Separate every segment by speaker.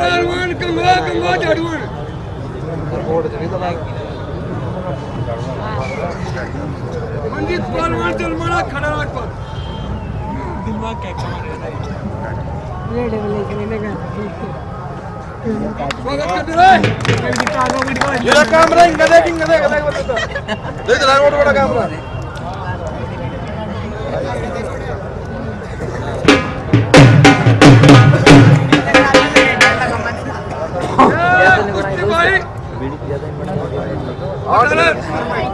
Speaker 1: कमलारवन कमला कमला झाड़ून मंजित पालवान जलमाना खड़ा राख पर दिलवा क्या कमाल ये डेवलप करने का स्वागत करते रहे ये काम रहा इंगदे इंगदे इंगदे बताता देख रहा रोड बड़ा काम रहा।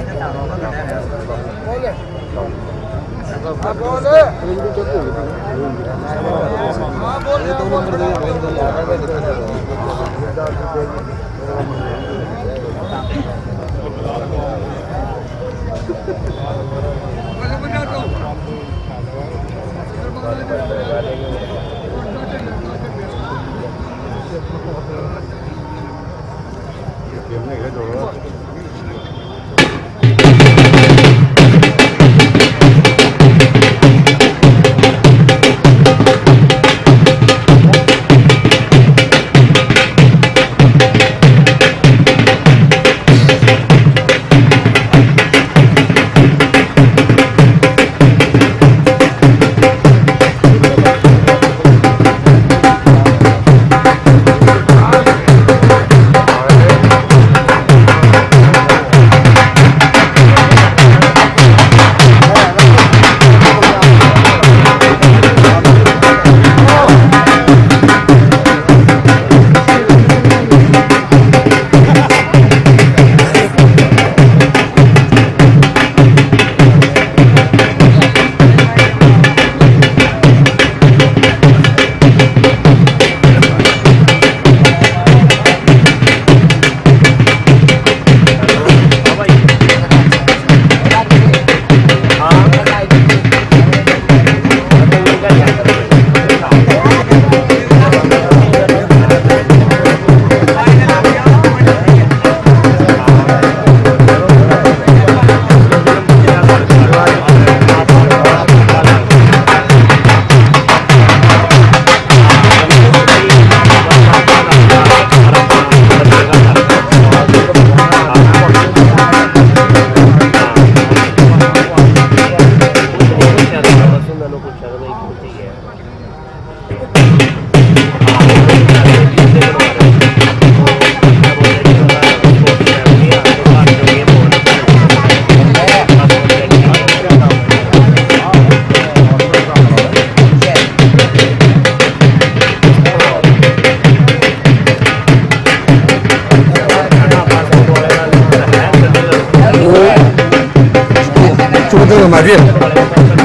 Speaker 1: Hãy subscribe cho kênh Ghiền Mì Gõ Để không bỏ lỡ những video hấp dẫn más bien.